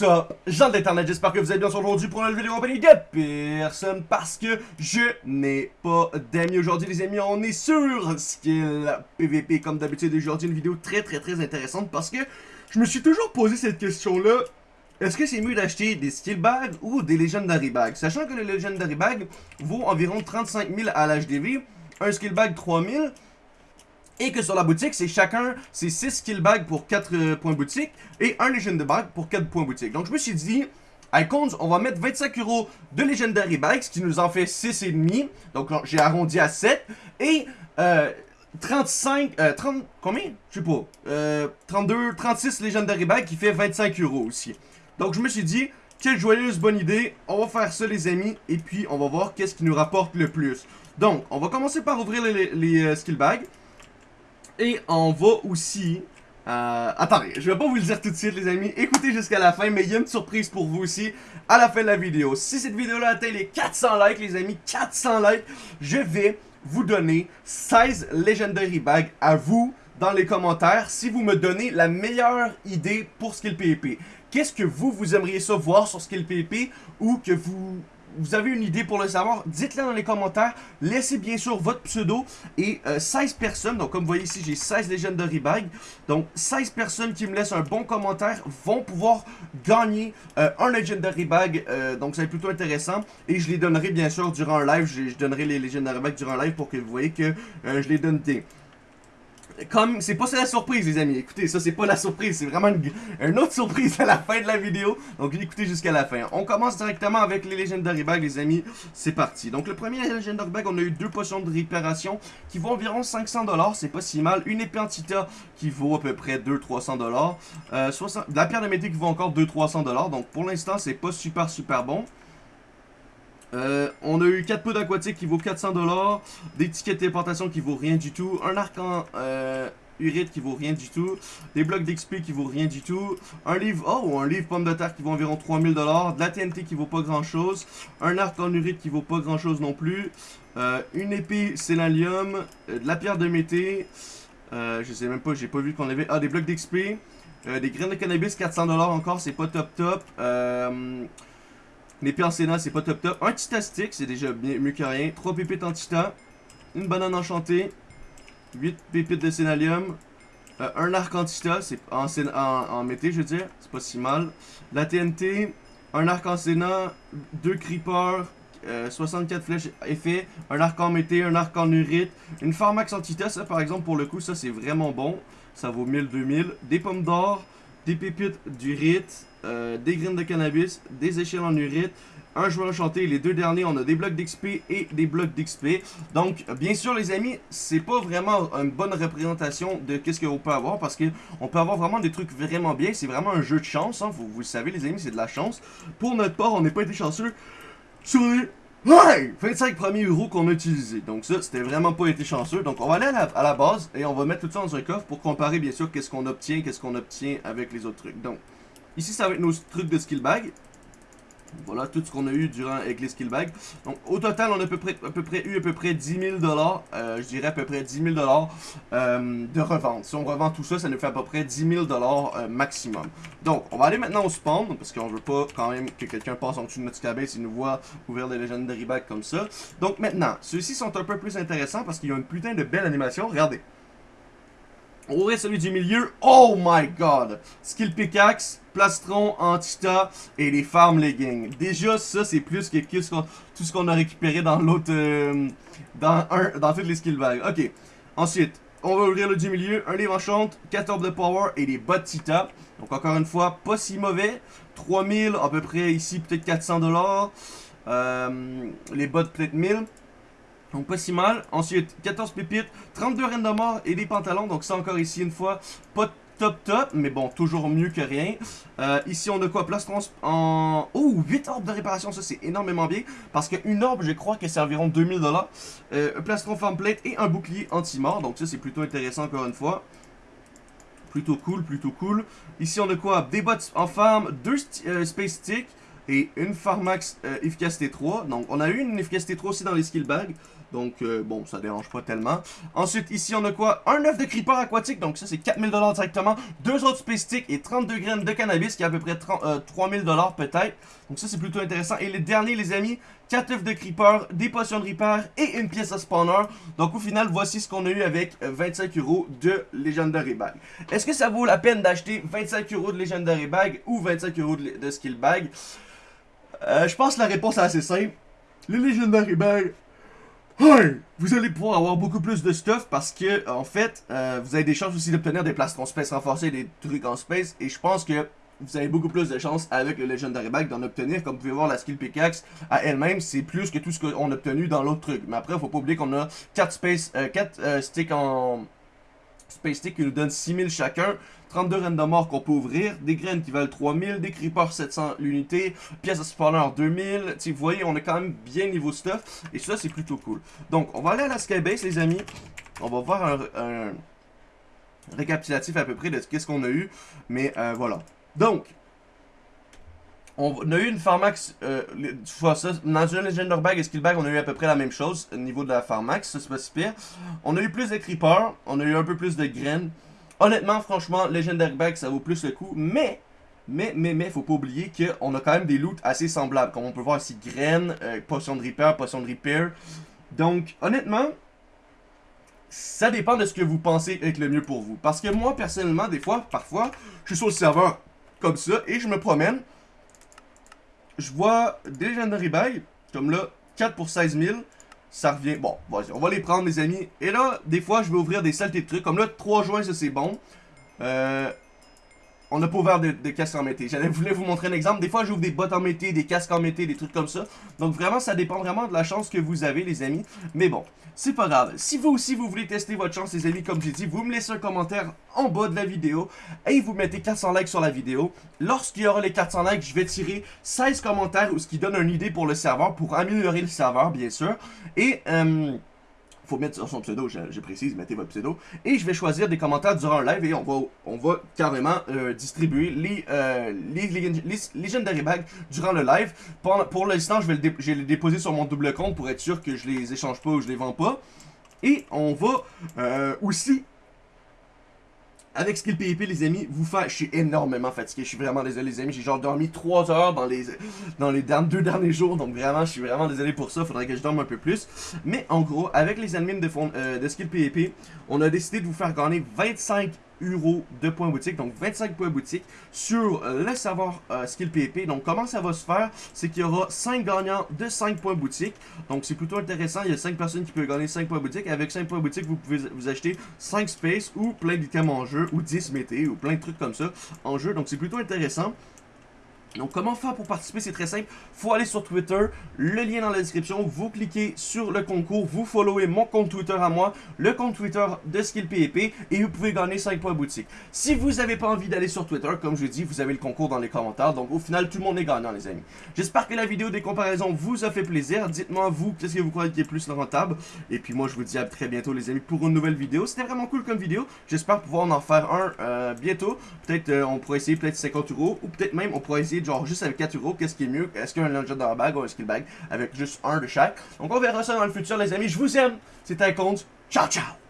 What's up, gens d'internet, j'espère que vous allez bien aujourd'hui pour une nouvelle vidéo compagnie de personne parce que je n'ai pas d'amis aujourd'hui les amis, on est sur Skill PVP comme d'habitude aujourd'hui une vidéo très très très intéressante parce que je me suis toujours posé cette question là, est-ce que c'est mieux d'acheter des skill bags ou des legendary bags? Sachant que les legendary bags vaut environ 35 000 à l'HDV, un skill bag 3000 et que sur la boutique, c'est chacun, c'est 6 skill bags pour 4 euh, points boutique et un Legendary Bag pour 4 points boutique. Donc je me suis dit, Icons, on va mettre 25 euros de Legendary Bags, qui nous en fait 6,5. Donc j'ai arrondi à 7. Et euh, 35, euh, 30, combien? Je sais pas. Euh, 32, 36 Legendary Bags qui fait 25 euros aussi. Donc je me suis dit, quelle joyeuse bonne idée. On va faire ça les amis. Et puis on va voir qu'est-ce qui nous rapporte le plus. Donc on va commencer par ouvrir les, les euh, skill bags. Et on va aussi... Euh, attendez, je vais pas vous le dire tout de suite les amis, écoutez jusqu'à la fin, mais il y a une surprise pour vous aussi à la fin de la vidéo. Si cette vidéo-là atteint les 400 likes les amis, 400 likes, je vais vous donner 16 Legendary Bags à vous dans les commentaires si vous me donnez la meilleure idée pour Skill PvP. Qu'est-ce que vous, vous aimeriez ça voir sur Skill PvP ou que vous vous avez une idée pour le savoir, dites-le dans les commentaires. Laissez bien sûr votre pseudo et 16 euh, personnes, donc comme vous voyez ici, j'ai 16 Legendary Bags. Donc 16 personnes qui me laissent un bon commentaire vont pouvoir gagner euh, un Legendary Bag. Euh, donc ça va être plutôt intéressant. Et je les donnerai bien sûr durant un live. Je, donnerai les Legendary Bags durant un live pour que vous voyez que je les donne des comme c'est pas ça la surprise les amis, écoutez ça c'est pas la surprise, c'est vraiment une, autre surprise à la fin de la vidéo, donc écoutez jusqu'à la fin. On commence directement avec les Legendary Bags les amis, c'est parti. Donc le premier Legendary Bag, on a eu deux potions de réparation qui vaut environ 500$, c'est pas si mal. Une épée Antita qui vaut à peu près 200-300$, euh, la pierre de métier vaut encore 200-300$, donc pour l'instant c'est pas super super bon. Euh, on a eu 4 pots d'aquatique qui vaut 400$, des tickets de téléportation qui vaut rien du tout, un arc en euh, urite qui vaut rien du tout, des blocs d'XP qui vaut rien du tout, un livre, oh, un livre pomme de terre qui vaut environ 3000$, de la TNT qui vaut pas grand chose, un arc en urite qui vaut pas grand chose non plus, euh, une épée célalium, de la pierre de mété, je sais même pas, j'ai pas vu qu'on avait, ah, des blocs d'XP, des graines de cannabis 400$ encore, c'est pas top top. En Sénat, c'est pas top top. Un Tita Stick, c'est déjà mieux que rien. 3 pépites en. Une banane enchantée. 8 pépites de Sénalium. Euh, un arc en Tita, c'est en, en, mété, je veux dire. C'est pas si mal. La TNT. Un arc en Sénat. 2 Creepers. 64 flèches effet, un arc en mété, un arc en urite, une pharmax en ça par exemple pour le coup ça c'est vraiment bon, ça vaut 1000-2000, des pommes d'or, des pépites d'urite, euh, des graines de cannabis, des échelles en urite, un joueur enchanté. Les deux derniers, on a des blocs d'XP et des blocs d'XP. Donc, bien sûr, les amis, c'est pas vraiment une bonne représentation de qu'est-ce qu'on peut avoir parce qu'on peut avoir vraiment des trucs vraiment bien. C'est vraiment un jeu de chance, hein. vous, le savez, les amis, c'est de la chance. Pour notre part, on n'est pas été chanceux sur Ouais! 25 premiers euros qu'on a utilisés. Donc ça, c'était vraiment pas été chanceux. Donc on va aller à la, base et on va mettre tout ça dans un coffre pour comparer bien sûr qu'est-ce qu'on obtient, qu'est-ce qu'on obtient avec les autres trucs. Donc, ici ça va être nos trucs de skill bag. Voilà tout ce qu'on a eu durant skill bags. Donc au total, on a à peu près, à peu près eu à peu près 10 000 euh, Je dirais à peu près 10 000 euh, de revente. Si on revend tout ça, ça nous fait à peu près 10 000 euh, maximum. Donc on va aller maintenant au spawn parce qu'on veut pas quand même que quelqu'un passe en dessous de notre cabane et nous voit ouvrir des Legendary Bags comme ça. Donc maintenant, ceux-ci sont un peu plus intéressants parce qu'ils ont une putain de belle animation. Regardez. Aurait celui du milieu. Oh my god! Skill pickaxe, plastron, antita et les farm leggings. Déjà, ça, c'est plus que, tout ce qu'on a récupéré dans l'autre... Euh, dans, un, dans toutes les skill bags. Ok. Ensuite, on va ouvrir le du milieu. Un livre enchante, 14 de power et des bottes Tita. Donc encore une fois, pas si mauvais. 3000 à peu près ici, peut-être 400 dollars. Euh, les bottes peut-être 1000. Donc pas si mal. Ensuite, 14 pépites, 32 reines de mort et des pantalons. Donc ça encore ici une fois, pas top top, mais bon, toujours mieux que rien. Euh, ici on a quoi? Plastron en... Oh, 8 orbes de réparation, ça c'est énormément bien. Parce qu'une orbe, je crois que c'est environ 2000$. Euh, plastron farm plate et un bouclier anti-mort. Donc ça c'est plutôt intéressant encore une fois. Plutôt cool, plutôt cool. Ici on a quoi? Des bottes en farm, 2 euh, space sticks. et une Pharmax euh, efficacité 3. Donc, on a eu une efficacité 3 aussi dans les skill bags. Donc, euh, bon, ça dérange pas tellement. Ensuite, ici, on a quoi? Un œuf de creeper aquatique. Donc, ça, c'est 4000$ directement. Deux autres sticks et 32 graines de cannabis, qui est à peu près 30, 3000$ peut-être. Donc, ça, c'est plutôt intéressant. Et les derniers, les amis, 4 œufs de creeper, des potions de repair et une pièce à spawner. Donc, au final, voici ce qu'on a eu avec 25 euros de Legendary Bag. Est-ce que ça vaut la peine d'acheter 25 euros de Legendary Bag ou 25 euros de, Skill Bag? Euh, je pense que la réponse est assez simple. Les Legendary Bag, vous allez pouvoir avoir beaucoup plus de stuff parce que, en fait, euh, vous avez des chances aussi d'obtenir des plastrons space renforcés, des trucs en space. Et je pense que vous avez beaucoup plus de chances avec le Legendary Bag d'en obtenir. Comme vous pouvez voir, la skill pickaxe à elle-même, c'est plus que tout ce qu'on a obtenu dans l'autre truc. Mais après, faut pas oublier qu'on a 4 space, euh, 4 euh, sticks en Space Stick qui nous donne 6000 chacun, 32 reines de mort qu'on peut ouvrir, des graines qui valent 3000, des creepers 700 l'unité, pièces de spawner 2000, vous voyez, on est quand même bien niveau stuff, et ça c'est plutôt cool. Donc, on va aller à la Skybase les amis, on va voir un, récapitulatif à peu près de ce qu'on a eu, mais euh, voilà. Donc, on a eu une Pharmax, euh, ça, dans une Legendary Bag et Skill Bag, on a eu à peu près la même chose au niveau de la Pharmax, c'est pas si. On a eu plus de Creepers, on a eu un peu plus de graines. Honnêtement, franchement, Legendary Bag, ça vaut plus le coup, mais, mais, mais, mais, faut pas oublier qu'on a quand même des loots assez semblables, comme on peut voir ici, graines, euh, potion de repair, potion de repair. Donc, honnêtement, ça dépend de ce que vous pensez être le mieux pour vous. Parce que moi, personnellement, des fois, parfois, je suis sur le serveur comme ça, et je me promène, je vois des Legendary Bag, comme là, 4 pour 16 000. Ça revient, bon, vas-y, on va les prendre les amis. Et là, des fois, je vais ouvrir des saletés de trucs. Comme là, 3 juin, ça c'est bon. Euh, on n'a pas ouvert de, casques en mété. J'allais voulais vous montrer un exemple. Des fois, j'ouvre des bottes en mété, des casques en mété, des trucs comme ça. Donc vraiment, ça dépend vraiment de la chance que vous avez, les amis. Mais bon, c'est pas grave. Si vous aussi, vous voulez tester votre chance, les amis, comme j'ai dit, vous me laissez un commentaire en bas de la vidéo et vous mettez 400 likes sur la vidéo. Lorsqu'il y aura les 400 likes, je vais tirer 16 commentaires, ce qui donne une idée pour le serveur, pour améliorer le serveur, bien sûr. Et... Euh, faut mettre son pseudo, je, précise, mettez votre pseudo. Et je vais choisir des commentaires durant le live et on va, on va carrément euh, distribuer les, euh, les, les, Legendary Bags durant le live. Pour, l'instant, je, vais je vais les déposer sur mon double compte pour être sûr que je les échange pas ou je les vends pas. Et on va euh, aussi avec Skill PvP, les amis, vous faire... Je suis énormément fatigué, je suis vraiment désolé, les amis. J'ai genre dormi 3 heures dans les, dans les deux derniers jours, donc vraiment, je suis vraiment désolé pour ça. Faudrait que je dorme un peu plus. Mais en gros, avec les admins de, fond, euh, de Skill PvP, on a décidé de vous faire gagner 25 euros de points boutique, donc 25 points boutique sur euh, le serveur Skill PvP. Donc comment ça va se faire, c'est qu'il y aura 5 gagnants de 5 points boutique. Donc c'est plutôt intéressant, il y a 5 personnes qui peuvent gagner 5 points boutique. Avec 5 points boutique, vous pouvez vous acheter 5 space ou plein d'items en jeu, ou 10 mété, ou plein de trucs comme ça en jeu. Donc c'est plutôt intéressant. Donc comment faire pour participer, c'est très simple. faut aller sur Twitter, le lien dans la description. Vous cliquez sur le concours, vous followez mon compte Twitter à moi, le compte Twitter de SkillPEP et vous pouvez gagner 5 points boutique. Si vous n'avez pas envie d'aller sur Twitter, comme je dis, vous avez le concours dans les commentaires. Donc au final, tout le monde est gagnant les amis. J'espère que la vidéo des comparaisons vous a fait plaisir. Dites-moi vous, qu'est-ce que vous croyez qui est plus rentable. Et puis moi, je vous dis à très bientôt les amis pour une nouvelle vidéo. C'était vraiment cool comme vidéo. J'espère pouvoir en faire un euh, bientôt. Peut-être euh, on pourrait essayer peut-être 50 euros ou peut-être même on pourrait essayer genre juste avec 4 euros, qu'est-ce qui est mieux? Est-ce qu'un Legendary Bag ou un Skill Bag avec juste un de chaque? Donc on verra ça dans le futur les amis, je vous aime, c'était compte, ciao ciao